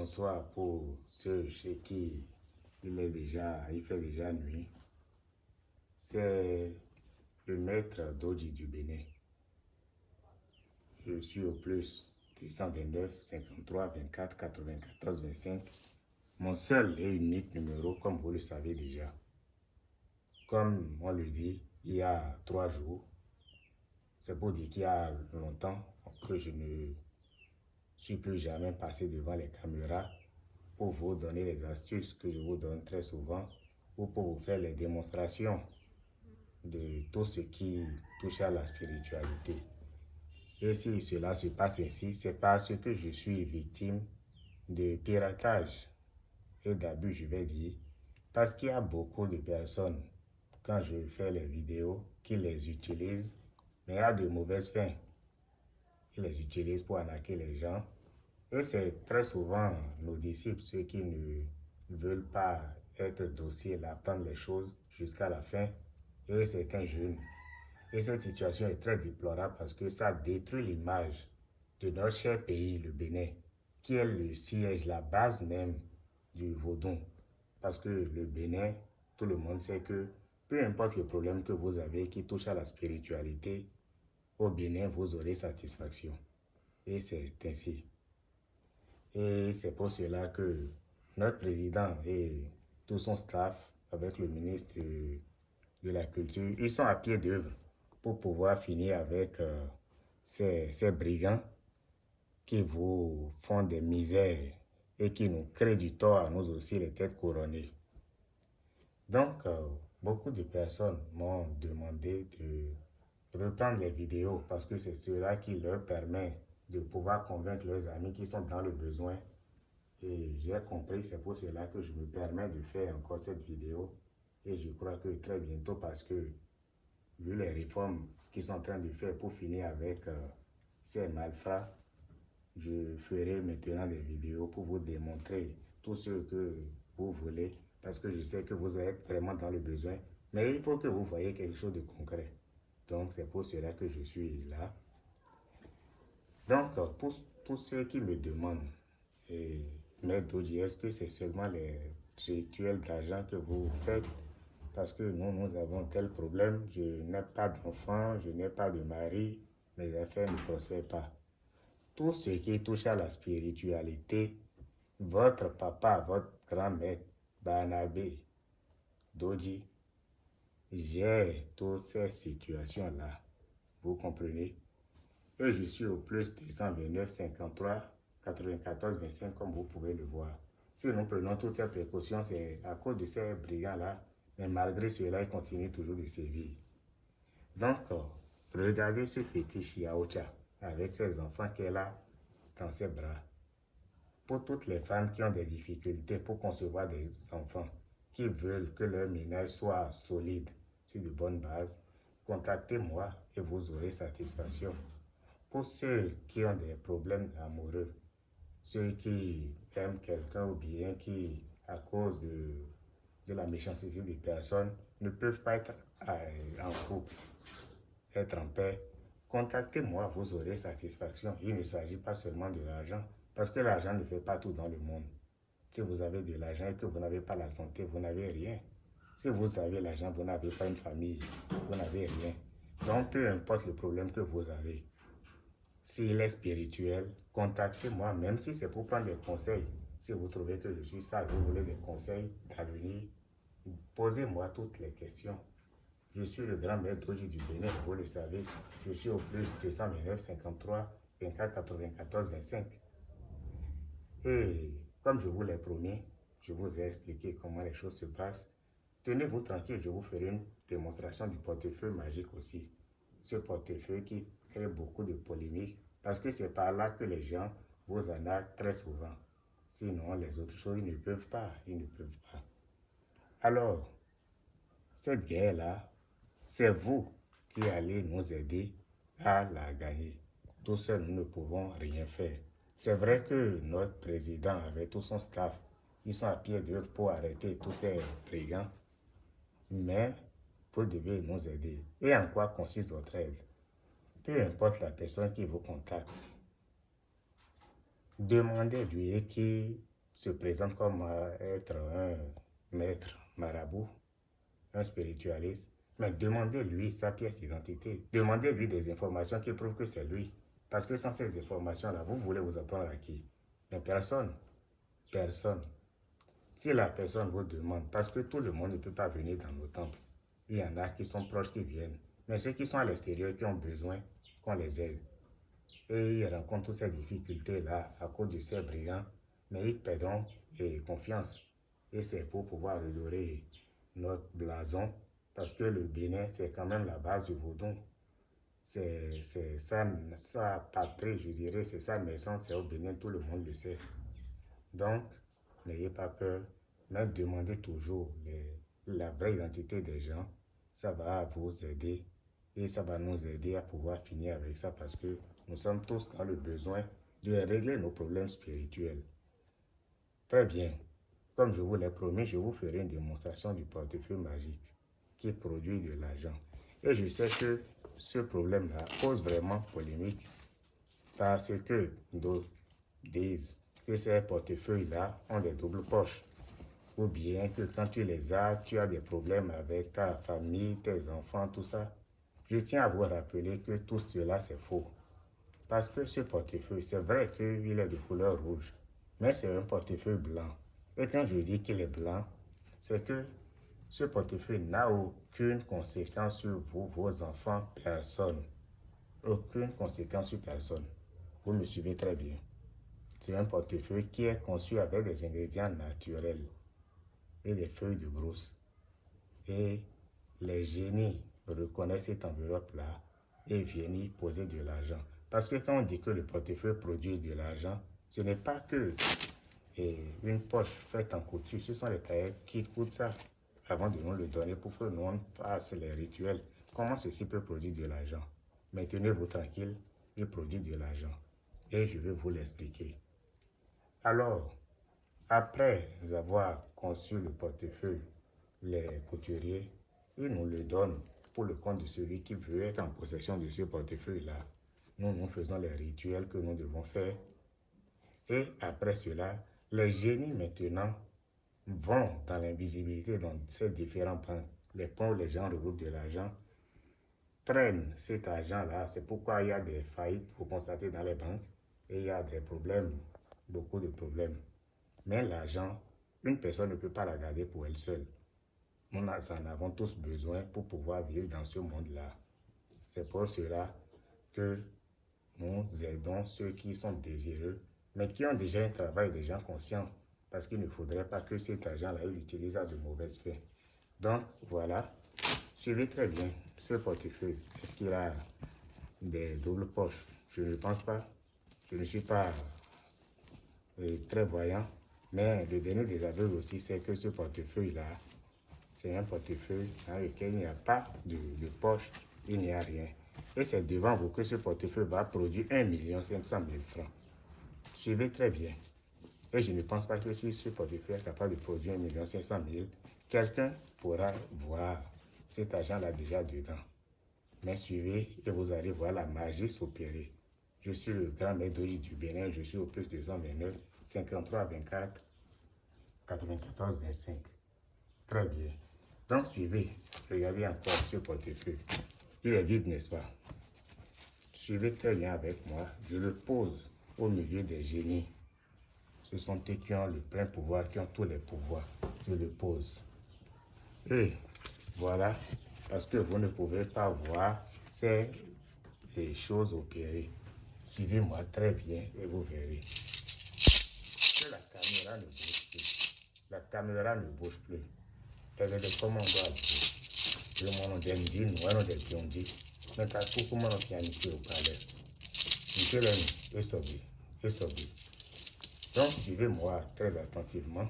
Bonsoir pour ceux chez qui il, est déjà, il fait déjà nuit. C'est le maître d'Oji du Bénin. Je suis au plus 229 53 24 94 25. Mon seul et unique numéro, comme vous le savez déjà. Comme on le dit, il y a trois jours, c'est pour dire qu'il y a longtemps que je ne suis plus jamais passé devant les caméras pour vous donner les astuces que je vous donne très souvent ou pour vous faire les démonstrations de tout ce qui touche à la spiritualité. Et si cela se passe ainsi, c'est parce que je suis victime de piratage et d'abus, je vais dire, parce qu'il y a beaucoup de personnes, quand je fais les vidéos, qui les utilisent, mais à de mauvaises fins. Ils les utilisent pour arnaquer les gens. Et c'est très souvent nos disciples, ceux qui ne veulent pas être dociles, apprendre les choses jusqu'à la fin. Et c'est un jeune. Et cette situation est très déplorable parce que ça détruit l'image de notre cher pays, le Bénin, qui est le siège, la base même du vaudon. Parce que le Bénin, tout le monde sait que peu importe le problème que vous avez qui touche à la spiritualité, au Bénin, vous aurez satisfaction. Et c'est ainsi. Et c'est pour cela que notre président et tout son staff, avec le ministre de la Culture, ils sont à pied d'œuvre pour pouvoir finir avec euh, ces, brigands qui vous font des misères et qui nous créent du tort à nous aussi, les têtes couronnées. Donc, euh, beaucoup de personnes m'ont demandé de reprendre les vidéos parce que c'est cela qui leur permet de pouvoir convaincre leurs amis qui sont dans le besoin. Et j'ai compris, c'est pour cela que je me permets de faire encore cette vidéo. Et je crois que très bientôt, parce que vu les réformes qu'ils sont en train de faire pour finir avec euh, ces malfrats, je ferai maintenant des vidéos pour vous démontrer tout ce que vous voulez, parce que je sais que vous êtes vraiment dans le besoin. Mais il faut que vous voyez quelque chose de concret. Donc, c'est pour cela que je suis là. Donc, pour tous ceux qui me demandent, et Maître est-ce que c'est seulement les rituels d'argent que vous faites? Parce que nous, nous avons tel problème, je n'ai pas d'enfant, je n'ai pas de mari, mes affaires ne prospèrent pas. Tout ce qui touche à la spiritualité, votre papa, votre grand-mère, Banabé, Doji, j'ai toutes ces situations-là. Vous comprenez? Et je suis au plus 229 53 94 25 comme vous pouvez le voir. Si nous prenons toutes ces précautions, c'est à cause de ces brigands-là. Mais malgré cela, ils continuent toujours de sévir. Donc, regardez ce fétiche Yaocha avec ses enfants qu'elle a dans ses bras. Pour toutes les femmes qui ont des difficultés pour concevoir des enfants, qui veulent que leur ménage soit solide, sur de bonnes bases, contactez-moi et vous aurez satisfaction. Pour ceux qui ont des problèmes amoureux, ceux qui aiment quelqu'un ou bien qui, à cause de, de la méchanceté des personnes, ne peuvent pas être euh, en couple, être en paix, contactez-moi, vous aurez satisfaction. Il ne s'agit pas seulement de l'argent, parce que l'argent ne fait pas tout dans le monde. Si vous avez de l'argent et que vous n'avez pas la santé, vous n'avez rien. Si vous avez l'argent, vous n'avez pas une famille, vous n'avez rien. Donc, peu importe le problème que vous avez, s'il est spirituel, contactez-moi, même si c'est pour prendre des conseils. Si vous trouvez que je suis sage, vous voulez des conseils d'avenir, posez-moi toutes les questions. Je suis le grand maître du Bénin, vous le savez. Je suis au plus 229 53 24 94 25. Et comme je vous l'ai promis, je vous ai expliqué comment les choses se passent. Tenez-vous tranquille, je vous ferai une démonstration du portefeuille magique aussi. Ce portefeuille qui crée beaucoup de polémiques parce que c'est par là que les gens vous arnaquent très souvent. Sinon, les autres choses, ils ne peuvent pas, ils ne peuvent pas. Alors, cette guerre-là, c'est vous qui allez nous aider à la gagner. Tout seul, nous ne pouvons rien faire. C'est vrai que notre président, avec tout son staff, ils sont à pied d'œuvre pour arrêter tous ces brigands mais vous devez nous aider. Et en quoi consiste votre aide? Peu importe la personne qui vous contacte, demandez-lui qui se présente comme être un maître marabout, un spiritualiste, mais demandez-lui sa pièce d'identité. Demandez-lui des informations qui prouvent que c'est lui. Parce que sans ces informations-là, vous voulez vous apprendre à qui? Mais personne. Personne. Si la personne vous demande, parce que tout le monde ne peut pas venir dans nos temples, il y en a qui sont proches qui viennent, mais ceux qui sont à l'extérieur qui ont besoin qu'on les aide. Et ils rencontrent toutes ces difficultés-là à cause de ces brigands, mais ils perdront confiance. Et c'est pour pouvoir redorer notre blason, parce que le Bénin, c'est quand même la base du vaudon c'est ça, sa patrie, je dirais, c'est sa naissance, c'est au Bénin, tout le monde le sait. Donc, n'ayez pas peur, mais demandez toujours la vraie identité des gens. Ça va vous aider et ça va nous aider à pouvoir finir avec ça parce que nous sommes tous dans le besoin de régler nos problèmes spirituels. Très bien. Comme je vous l'ai promis, je vous ferai une démonstration du portefeuille magique qui produit de l'argent. Et je sais que ce problème-là pose vraiment polémique parce que d'autres disent que ces portefeuilles-là ont des doubles poches ou bien que quand tu les as, tu as des problèmes avec ta famille, tes enfants, tout ça. Je tiens à vous rappeler que tout cela, c'est faux. Parce que ce portefeuille, c'est vrai qu'il est de couleur rouge, mais c'est un portefeuille blanc. Et quand je dis qu'il est blanc, c'est que ce portefeuille n'a aucune conséquence sur vous, vos enfants, personne. Aucune conséquence sur personne. Vous me suivez très bien. C'est un portefeuille qui est conçu avec des ingrédients naturels et des feuilles de brousse. Et les génies reconnaissent cette enveloppe-là et viennent y poser de l'argent. Parce que quand on dit que le portefeuille produit de l'argent, ce n'est pas que une poche faite en couture, ce sont les tailleurs qui coûtent ça avant de nous le donner pour que nous fasse les rituels. Comment ceci peut produire de l'argent? Maintenez-vous tranquille, il produit de l'argent. Et je vais vous l'expliquer. Alors, après avoir conçu le portefeuille, les couturiers, ils nous le donnent pour le compte de celui qui veut être en possession de ce portefeuille-là. Nous, nous faisons les rituels que nous devons faire. Et après cela, les génies maintenant vont dans l'invisibilité dans ces différents points, les points où les gens regroupent de l'argent, prennent cet argent-là. C'est pourquoi il y a des faillites, vous constatez dans les banques, et il y a des problèmes, beaucoup de problèmes. Mais l'argent, une personne ne peut pas la garder pour elle seule. Nous en avons tous besoin pour pouvoir vivre dans ce monde-là. C'est pour cela que nous aidons ceux qui sont désireux, mais qui ont déjà un travail, des gens conscients parce qu'il ne faudrait pas que cet argent-là, il l'utilise à de mauvaises fins. Donc, voilà. Suivez très bien ce portefeuille. Est-ce qu'il a des doubles poches? Je ne pense pas. Je ne suis pas très voyant. Mais le dernier des aveugles aussi, c'est que ce portefeuille-là, c'est un portefeuille dans lequel il n'y a pas de, de poche, il n'y a rien. Et c'est devant vous que ce portefeuille va produire 1 500 000 francs. Suivez très bien. Et je ne pense pas que si ce portefeuille est capable de produire 1 500 000, quelqu'un pourra voir cet argent-là déjà dedans. Mais suivez et vous allez voir la magie s'opérer. Je suis le grand maître du Bénin, je suis au plus 229 53 24 94 25. Très bien. Donc suivez, regardez encore ce portefeuille. Il est vide, n'est-ce pas? Suivez très bien avec moi. Je le pose au milieu des génies ce sont eux qui ont le plein pouvoir, qui ont tous les pouvoirs. Je le pose. Et voilà, parce que vous ne pouvez pas voir ces choses opérées. Suivez-moi très bien et vous verrez. Que la caméra ne bouge plus. La caméra ne bouge plus. Regardez comment on doit bouger. Le monde est dit, nous avons des piondiers. Mais t'as tout comment on pianifié au palais. Monsieur l'ami, et sauvé, et sauvé. Donc, suivez-moi très attentivement.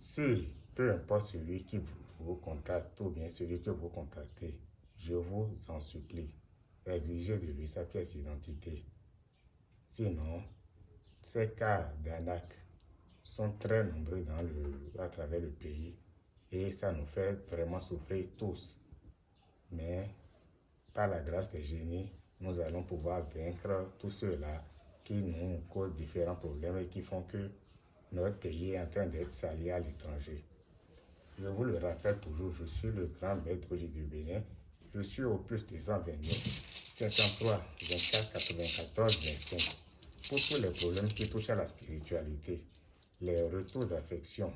Si, peu importe celui qui vous, contacte ou bien celui que vous contactez, je vous en supplie, exigez de lui sa pièce d'identité. Sinon, ces cas d'arnaque sont très nombreux dans le, à travers le pays et ça nous fait vraiment souffrir tous. Mais par la grâce des génies, nous allons pouvoir vaincre tout cela qui nous causent différents problèmes et qui font que notre pays est en train d'être sali à l'étranger. Je vous le rappelle toujours, je suis le grand maître du Bénin. Je suis au plus de 129, 53, 24, 94, 25. Pour tous les problèmes qui touchent à la spiritualité, les retours d'affection,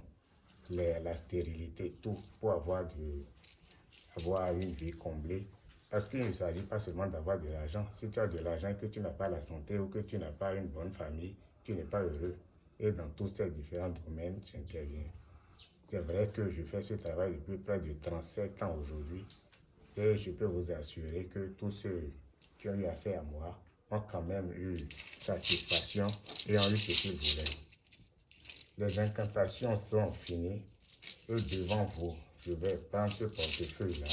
la stérilité, tout, pour avoir, avoir une vie comblée. Parce qu'il ne s'agit pas seulement d'avoir de l'argent. Si tu as de l'argent et que tu n'as pas la santé ou que tu n'as pas une bonne famille, tu n'es pas heureux. Et dans tous ces différents domaines, j'interviens. C'est vrai que je fais ce travail depuis près de 37 ans aujourd'hui. Et je peux vous assurer que tous ceux qui ont eu affaire à moi ont quand même eu satisfaction et ont eu ce qu'ils voulaient. Les incantations sont finies. Et devant vous, je vais prendre ce portefeuille-là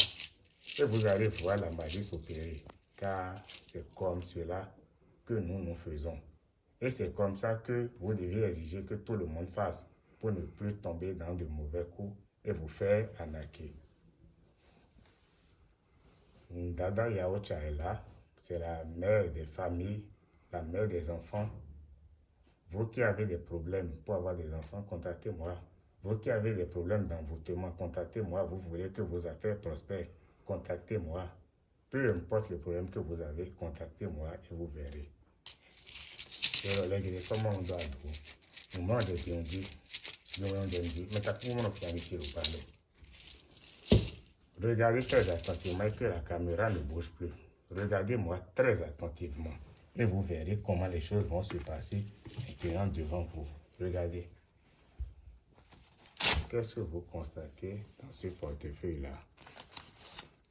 et vous allez voir la magie s'opérer. Car c'est comme cela que nous nous faisons. Et c'est comme ça que vous devez exiger que tout le monde fasse pour ne plus tomber dans de mauvais coups et vous faire arnaquer. Dada Yao là, c'est la mère des familles, la mère des enfants vous qui avez des problèmes pour avoir des enfants, contactez-moi. Vous qui avez des problèmes d'envoûtement, contactez-moi. Vous voulez que vos affaires prospèrent, contactez-moi. Peu importe le problème que vous avez, contactez-moi et vous verrez. Comment on doit. Nous. Mais t'as tout. Regardez très attentivement que la caméra ne bouge plus. Regardez-moi très attentivement et vous verrez comment les choses vont se passer maintenant devant vous. Regardez. Qu'est-ce que vous constatez dans ce portefeuille-là?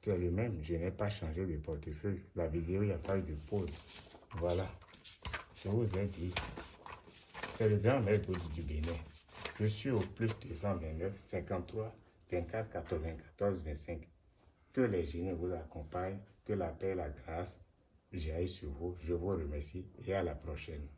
C'est le même. Je n'ai pas changé de portefeuille. La vidéo, il n'y a pas eu de pause. Voilà. Je vous ai dit. C'est le grand maître du Bénin. Je suis au plus 229 53 24 94 25. Que les génies vous accompagnent, que la paix et la grâce J'aille sur vous. Je vous remercie et à la prochaine.